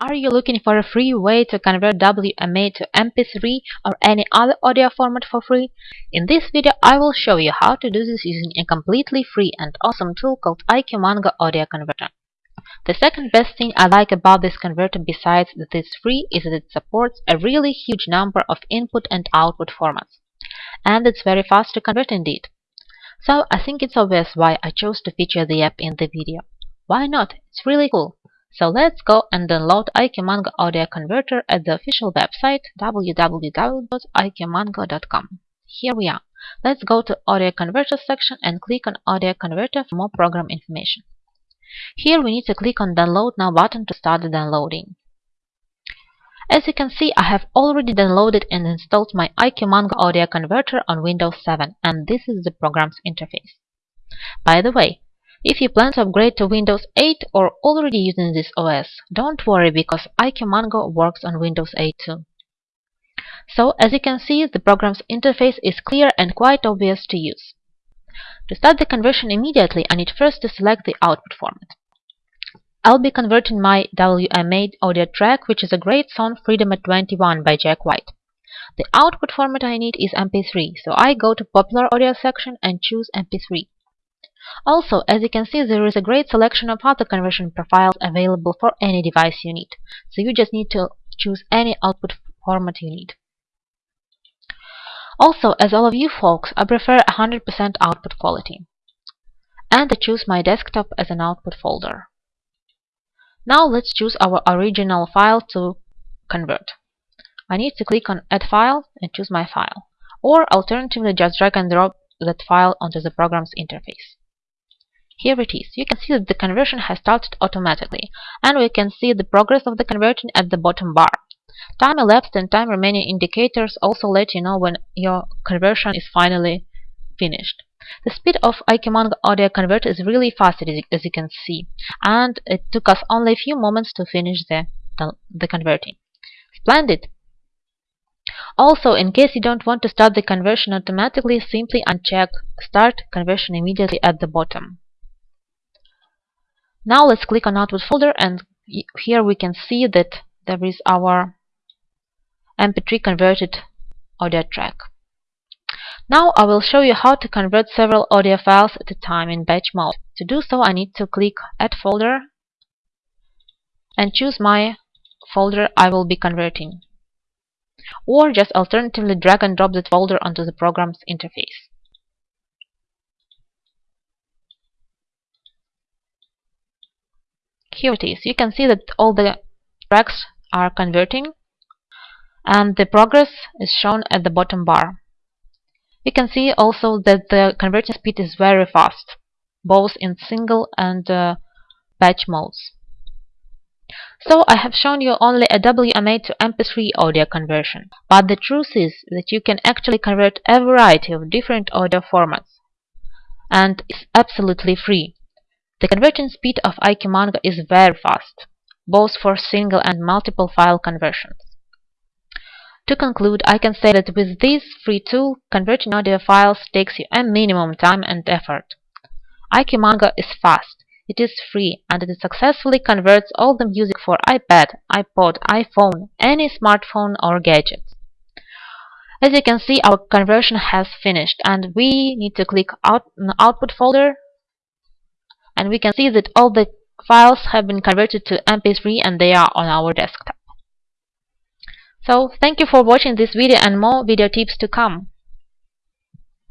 Are you looking for a free way to convert WMA to MP3 or any other audio format for free? In this video I will show you how to do this using a completely free and awesome tool called IQmango Audio Converter. The second best thing I like about this converter besides that it's free is that it supports a really huge number of input and output formats. And it's very fast to convert indeed. So I think it's obvious why I chose to feature the app in the video. Why not? It's really cool. So let's go and download IQmango Audio Converter at the official website www.iqmango.com. Here we are. Let's go to Audio Converter section and click on Audio Converter for more program information. Here we need to click on Download Now button to start the downloading. As you can see, I have already downloaded and installed my IQmango Audio Converter on Windows 7 and this is the program's interface. By the way, if you plan to upgrade to Windows 8 or already using this OS, don't worry because IQmango works on Windows 8 too. So, as you can see, the program's interface is clear and quite obvious to use. To start the conversion immediately, I need first to select the output format. I'll be converting my WMA audio track, which is a great song Freedom at 21 by Jack White. The output format I need is MP3, so I go to Popular Audio section and choose MP3. Also, as you can see, there is a great selection of auto conversion profiles available for any device you need, so you just need to choose any output format you need. Also, as all of you folks, I prefer 100% output quality. And I choose my desktop as an output folder. Now let's choose our original file to convert. I need to click on Add File and choose my file. Or alternatively just drag and drop that file onto the program's interface. Here it is. You can see that the conversion has started automatically, and we can see the progress of the conversion at the bottom bar. Time elapsed and time remaining indicators also let you know when your conversion is finally finished. The speed of IQmango audio converter is really fast as you can see, and it took us only a few moments to finish the, the, the converting. Splendid! Also, in case you don't want to start the conversion automatically, simply uncheck Start Conversion immediately at the bottom. Now let's click on output folder and here we can see that there is our mp3 converted audio track. Now I will show you how to convert several audio files at a time in batch mode. To do so I need to click add folder and choose my folder I will be converting or just alternatively drag and drop that folder onto the program's interface. Here it is. You can see that all the tracks are converting and the progress is shown at the bottom bar. You can see also that the converting speed is very fast, both in single and uh, batch modes. So I have shown you only a WMA to MP3 audio conversion, but the truth is that you can actually convert a variety of different audio formats, and it's absolutely free. The conversion speed of IQmango is very fast, both for single and multiple file conversions. To conclude, I can say that with this free tool, converting audio files takes you a minimum time and effort. IQmango is fast, it is free, and it successfully converts all the music for iPad, iPod, iPhone, any smartphone or gadget. As you can see, our conversion has finished, and we need to click out Output folder and we can see that all the files have been converted to mp3 and they are on our desktop. So thank you for watching this video and more video tips to come.